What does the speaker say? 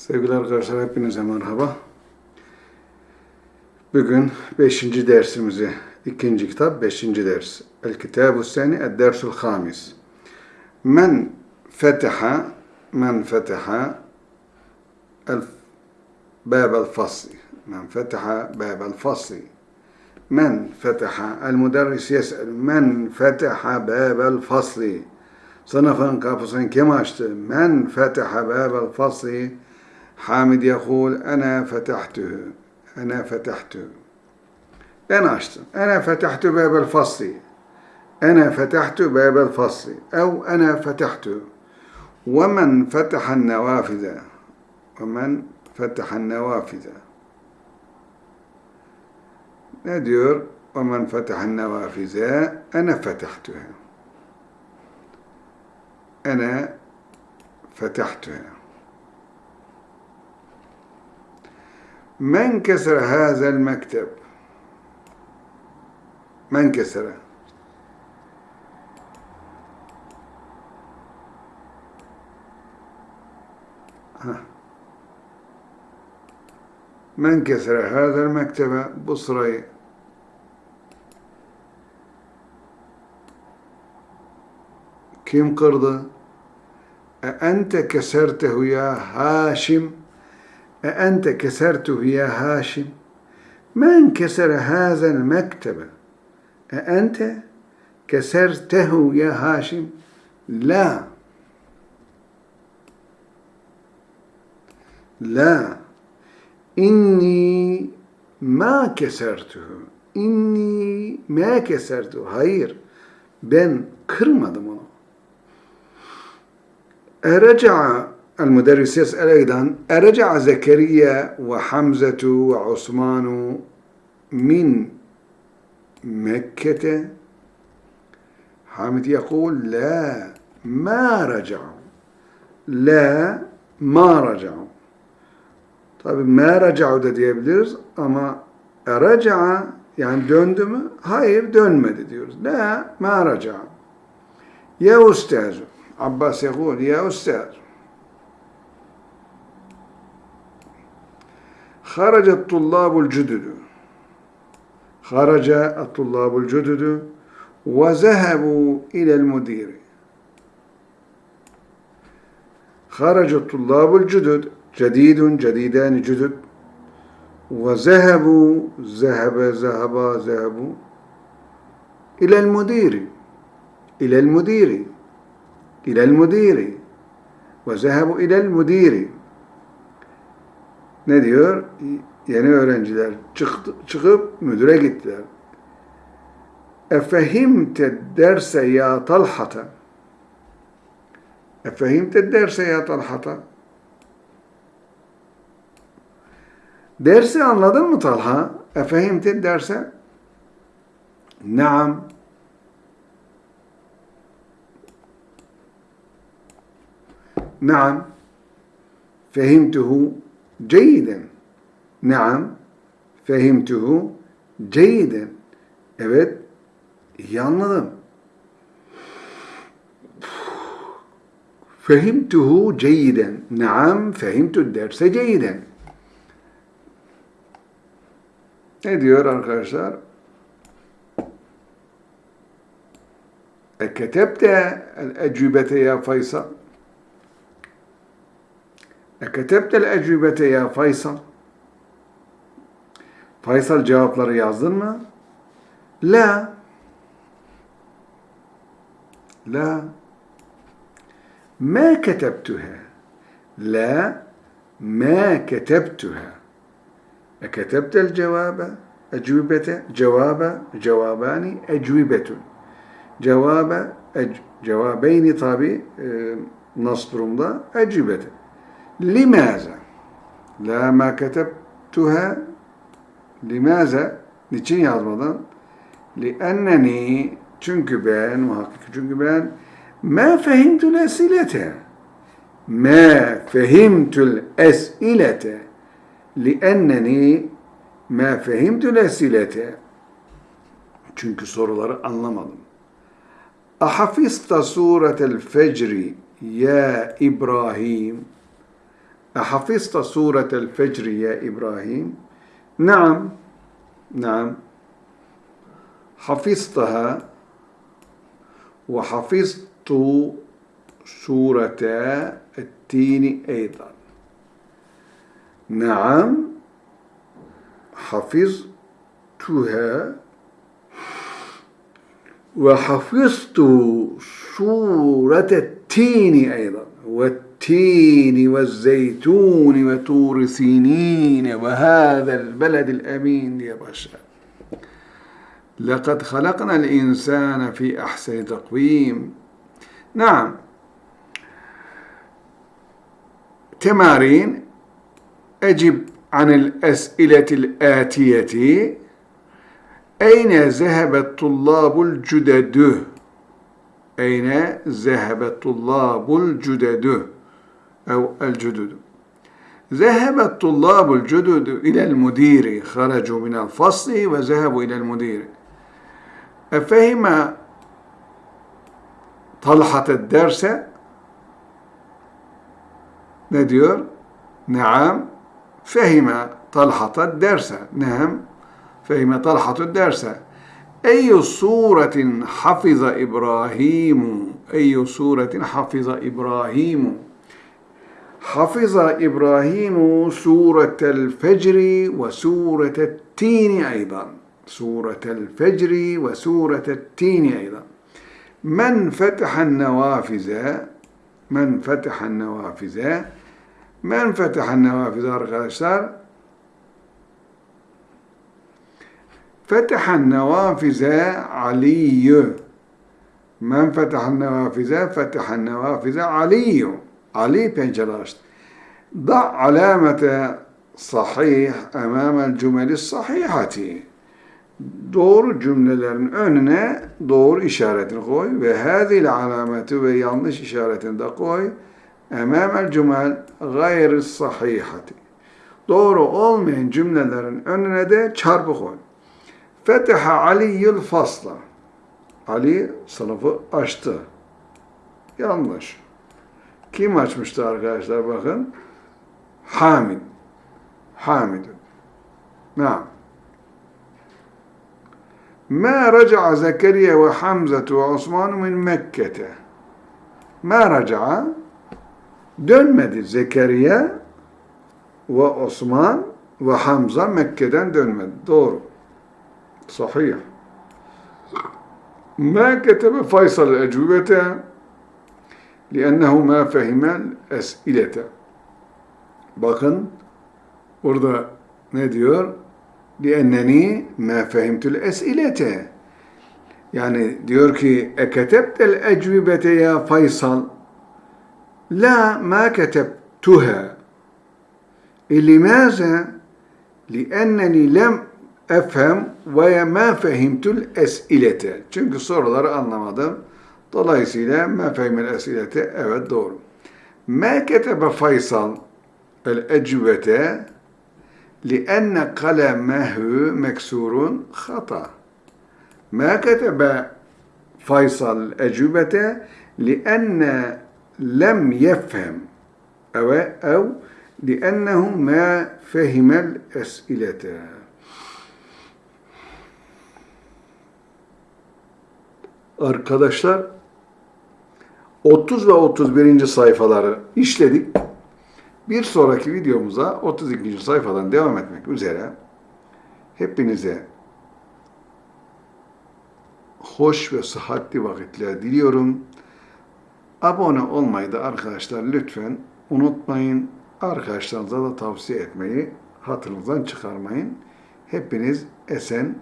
Sevgili arkadaşlar hepinize merhaba. Bugün 5. dersimizi, ikinci kitap 5. ders. El Kitabu Seni, El Dersul Hamis. Men fetaha, men fetaha el باب الفصل من فتح باب الفصل من فتح المدرس يسأل من فتح باب الفصل sınıfın kapısını kim açtı? Men fetaha babel حامد يقول أنا فتحته أنا فتحته. أنا أشتم أنا فتحت باب الفصل أنا فتحت باب الفصل أو أنا فتحته ومن فتح النوافذ ومن فتح النوافذ. نادر وَمَنْ فَتَحَ النوافذ أَنَا فَتَحْتُهَا أَنَا فَتَحْتُهَا من كسر هذا المكتب؟ من كسره. من كسر هذا المكتب بصري؟ كم قرضه أأنت كسرته يا هاشم؟ أأنت كسرته يا هاشم من كسر هذا المكتب أأنت كسرته يا هاشم لا لا إني ما كسرته إني ما كسرته hayır ben kırmadım onu رجع المدرس يسأل أيضا أرجع زكريا وحمزة وعثمان من مكة حامد يقول لا ما رجعوا لا ما رجعوا Tabi ma raca'u da diyebiliriz ama raca'a yani döndü mü? Hayır dönmedi diyoruz. La ma raca'a. Ya ustaz. Abbas يقول ya Haraca tullabul cüdüdü. Haraca tullabul cüdüdü ve zehebu ilel müdiri. Haraca tullabul cüdüd cedidun cedidani cüdüd ve zehebu zehebe zeheba zehebu ilel müdiri. İlel müdiri. İlel müdiri. Ve zehebu ilel müdiri ne diyor? Yeni öğrenciler çıktı, çıkıp müdüre gittiler. Efehimte derse ya talhata. Efehimte derse ya talhata. Dersi anladın mı Talha? Efehimte derse? Naam. Naam. Fehimtuhu. Ceyiden. Naam. Fehimtuhu. Ceyiden. Evet. İyi anladım. Fehimtuhu ceyiden. Naam. Fehimtu derse ceyiden. Ne diyor arkadaşlar? E ketebte el ecübete ya Faysal. Eketebte el-ecübete ya Faysal. Faysal cevapları yazdın mı? La. La. Ma ketebtuha. La. Ma ketebtuha. Eketebte el-cevabe. Ecübete. Cevabe. Cevabani. Ecübetun. Cevabe. Cevabeyni tabi e, nas durumda. Ecübete. Limaza. La ma ketebtuha. Limaza? Niçin yazmadan? Lienneni çünkü ben muhakkak çünkü ben ma fehimtul esilete ma fehimtul esilete lienneni ma fehimtul esilete çünkü soruları anlamadım. Ahafista suretel fecri ya İbrahim أحفظت سورة الفجر يا إبراهيم؟ نعم نعم. حفظتها وحفظت سورة التين أيضا. نعم حفظتها وحفظت سورة التين أيضا. والتين والزيتون وطور سينين وهذا البلد الأمين يا بشر لقد خلقنا الإنسان في أحسن تقويم نعم تمارين أجب عن الأسئلة الآتية أين ذهب الطلاب الجدد؟ أين ذهب الطلاب الجدد؟ أو الجدد. ذهب الطلاب الجدد إلى المدير خرجوا من الفصل وذهبوا إلى المدير. أفهم طلحة الدرس؟ نديور نعم. فهم طلحة الدرس؟ نعم فهم طلحة الدرس. أي صورة حفظ إبراهيم؟ أي صورة حفظ إبراهيم؟ حفظ إبراهيم سورة الفجر وسورة التين أيضا. سورة الفجر وسورة التين أيضا. من فتح النوافذ؟ من فتح النوافذ؟ من فتح النوافذ؟ arkadaşlar فتح النوافذ علي. من فتح النوافذ؟ فتح النوافذ علي. Ali pencere açtı. Da alamete sahih emamel cümeli sahihati doğru cümlelerin önüne doğru işaretini koy ve hâzil alameti ve yanlış işaretini de koy emamel cümel gayri sahihati doğru olmayan cümlelerin önüne de çarpı koy. Feteha Aliyyül fasla Ali sınıfı açtı. Yanlış. Kim açmıştı arkadaşlar bakın? Hamid. Hamidun. Naam. Ma raca'a Zekeriya ve Hamzatu ve Osman min Mekke'te. Ma raca'a dönmedi Zekeriya ve Osman ve Hamza Mekke'den dönmedi. Doğru. Sahih. Ma ketebe Faysal ecubete لأنه ما فهم الأسئلة. Bakın burada ne diyor? لأنني ما فهمت الأسئلة يعني diyor ki اكتبت الأجوبة يا فيصل لا ما كتبتها لماذا لأنني لم أفهم وما فهمت الأسئلة çünkü soruları anlamadım Dolayısıyla mefehimel esilete evet doğru. Meketebe Faysal el ecvete lienne kalemehu meksurun hata. Meketebe Faysal ecvete lienne lem yefhem eve ev liennehu ma fehimel esilete. Arkadaşlar 30 ve 31. sayfaları işledik. Bir sonraki videomuza 32. sayfadan devam etmek üzere hepinize hoş ve sıhhatli vakitler diliyorum. Abone olmayı da arkadaşlar lütfen unutmayın. Arkadaşlarınıza da tavsiye etmeyi hatırınızdan çıkarmayın. Hepiniz esen